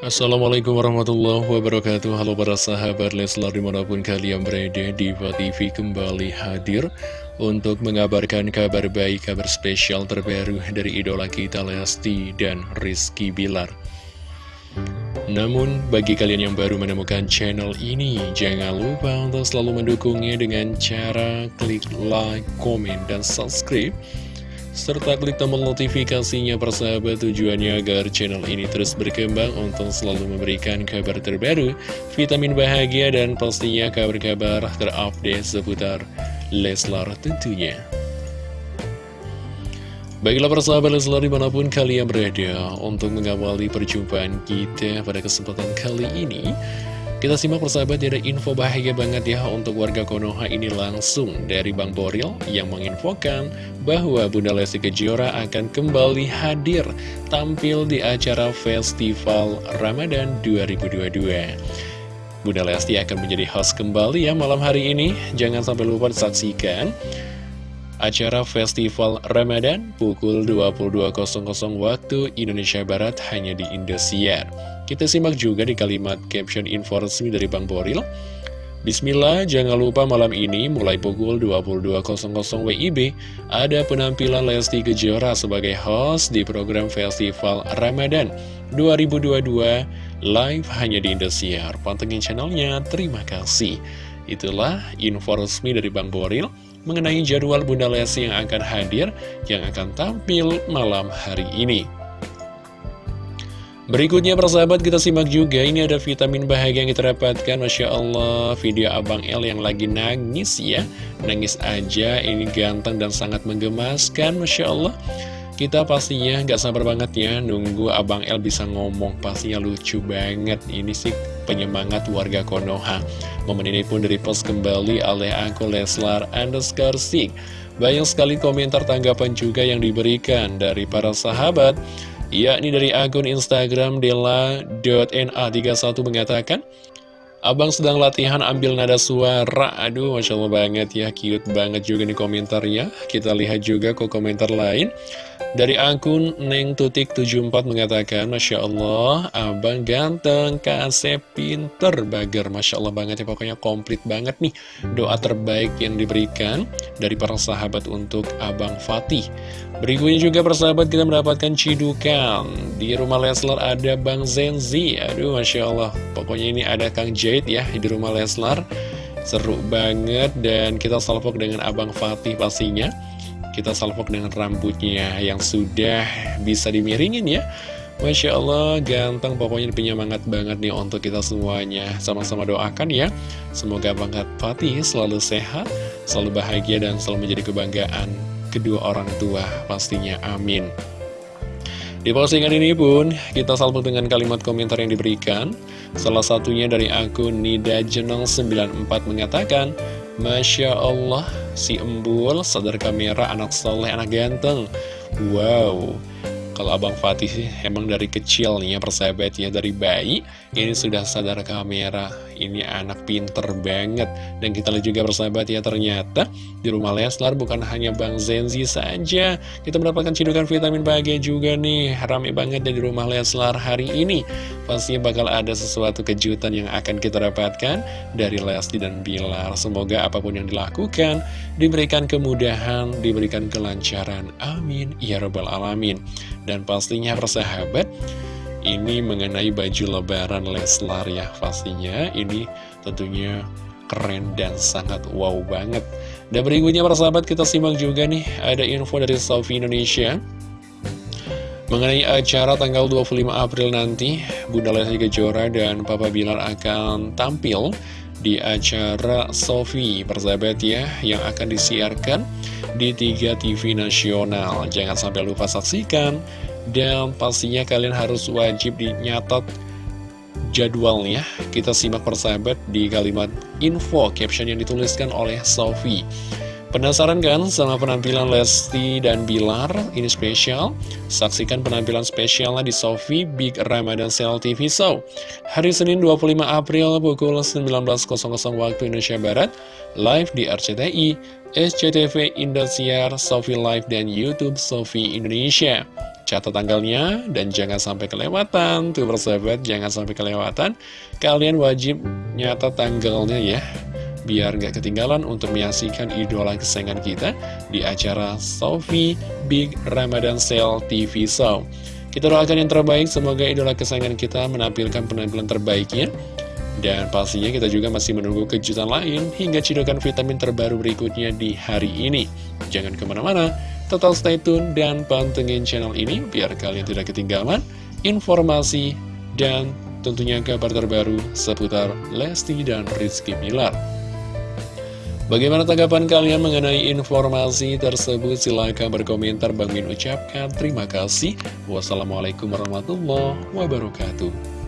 Assalamualaikum warahmatullahi wabarakatuh. Halo para sahabat Leslar di mana pun kalian berada di TV kembali hadir Untuk mengabarkan kabar baik, kabar spesial terbaru dari idola kita Lesti dan Rizky Bilar. Namun, bagi kalian yang baru menemukan channel ini, jangan lupa untuk selalu mendukungnya dengan cara klik like, komen, dan subscribe serta klik tombol notifikasinya persahabat tujuannya agar channel ini terus berkembang untuk selalu memberikan kabar terbaru, vitamin bahagia dan pastinya kabar-kabar terupdate seputar Leslar tentunya. Baiklah persahabat Leslar di mana pun kalian berada untuk mengawali perjumpaan kita pada kesempatan kali ini kita simak persahabat ada info bahagia banget ya untuk warga Konoha ini langsung dari Bang Boril yang menginfokan bahwa Bunda Lesti Kejora akan kembali hadir tampil di acara Festival Ramadan 2022. Bunda Lesti akan menjadi host kembali ya malam hari ini, jangan sampai lupa disaksikan acara Festival Ramadan pukul 22.00 waktu Indonesia Barat hanya di Indosiar. Kita simak juga di kalimat caption info resmi dari Bang Boril. Bismillah, jangan lupa malam ini mulai pukul 22.00 WIB ada penampilan Lesti Kejora sebagai host di program Festival Ramadan 2022 live hanya di Indosiar. Pantengin channelnya, terima kasih. Itulah info resmi dari Bang Boril mengenai jadwal Bunda Lesti yang akan hadir, yang akan tampil malam hari ini. Berikutnya persahabat kita simak juga. Ini ada vitamin bahagia yang kita dapatkan. Masya Allah video Abang L yang lagi nangis ya. Nangis aja ini ganteng dan sangat menggemaskan Masya Allah Kita pastinya nggak sabar banget ya nunggu Abang L bisa ngomong. Pastinya lucu banget. Ini sih penyemangat warga Konoha. Momen ini pun post kembali oleh aku Leslar underscore Sik Banyak sekali komentar tanggapan juga yang diberikan dari para sahabat yakni dari akun Instagram dela.na31 mengatakan Abang sedang latihan ambil nada suara. Aduh, Masya Allah banget ya. Cute banget juga nih komentarnya. Kita lihat juga ke komentar lain Dari akun Neng Tutik 74 mengatakan Masya Allah, abang ganteng Kasep pinter bager. Masya Allah banget ya Pokoknya komplit banget nih Doa terbaik yang diberikan Dari para sahabat untuk Abang Fatih. Berikutnya juga persahabat kita mendapatkan cidukan. Di rumah Leslar ada Bang Zenzi. Aduh Masya Allah Pokoknya ini ada Kang Jade ya di rumah Leslar. Seru banget dan kita salvok dengan Abang Fatih pastinya Kita salvok dengan rambutnya yang sudah bisa dimiringin ya. Masya Allah ganteng. Pokoknya penyemangat banget nih untuk kita semuanya. Sama-sama doakan ya. Semoga Bang Fatih selalu sehat, selalu bahagia dan selalu menjadi kebanggaan kedua orang tua pastinya. Amin. Di postingan ini pun kita salvo dengan kalimat komentar yang diberikan. Salah satunya dari akun Nida Jenong 94 mengatakan Masya Allah si embul sadar kamera anak soleh anak ganteng. Wow kalau Abang Fatih sih emang dari kecil nih ya persahabat ya Dari bayi ini sudah sadar kamera. Ini anak pinter banget. Dan kita lihat juga persahabat ya ternyata Di rumah Leslar bukan hanya Bang Zenzi saja. Kita mendapatkan cidukan vitamin bahagia juga nih. Rame banget di rumah Leslar hari ini. Pastinya bakal ada sesuatu kejutan yang akan kita dapatkan Dari Lesti dan Bilar. Semoga apa pun yang dilakukan Diberikan kemudahan, diberikan kelancaran. Amin. Ya Rabbal Alamin dan pastinya persahabat Ini mengenai baju lebaran Leslar ya Pastinya. Ini tentunya keren dan sangat wow banget. Dan berikutnya persahabat kita simak juga nih Ada info dari Sofi Indonesia. Mengenai acara tanggal 25 April nanti Bunda Lesti Kejora dan Papa Bilar akan tampil di acara Sofi persahabat ya yang akan disiarkan di tiga TV nasional. Jangan sampai lupa saksikan dan pastinya kalian harus wajib dinyatat jadwalnya. Kita simak persahabat di kalimat info caption yang dituliskan oleh Sofi Penasaran kan sama penampilan Lesti dan Bilar? Ini spesial. Saksikan penampilan spesialnya di Sofi Big Ramadan Sale TV Show. Hari Senin 25 April pukul 19.00 waktu Indonesia Barat. Live di RCTI, SCTV Indosiar, Sofi Live, dan Youtube Sofi Indonesia. Catat tanggalnya dan jangan sampai kelewatan Tuh persahabat, jangan sampai kelewatan Kalian wajib nyata tanggalnya ya Biar gak ketinggalan untuk menyaksikan idola kesayangan kita Di acara Sofi Big Ramadan Sale TV Show kita doakan yang terbaik, semoga idola kesayangan kita menampilkan penampilan terbaiknya. Dan pastinya kita juga masih menunggu kejutan lain hingga cidukan vitamin terbaru berikutnya di hari ini. Jangan ke mana-mana, total stay tune dan pantengin channel ini biar kalian tidak ketinggalan informasi dan tentunya kabar terbaru seputar Lesti dan Rizky Pilar. Bagaimana tanggapan kalian mengenai informasi tersebut? Silahkan berkomentar. Bang ucapkan terima kasih. Wassalamualaikum warahmatullahi wabarakatuh.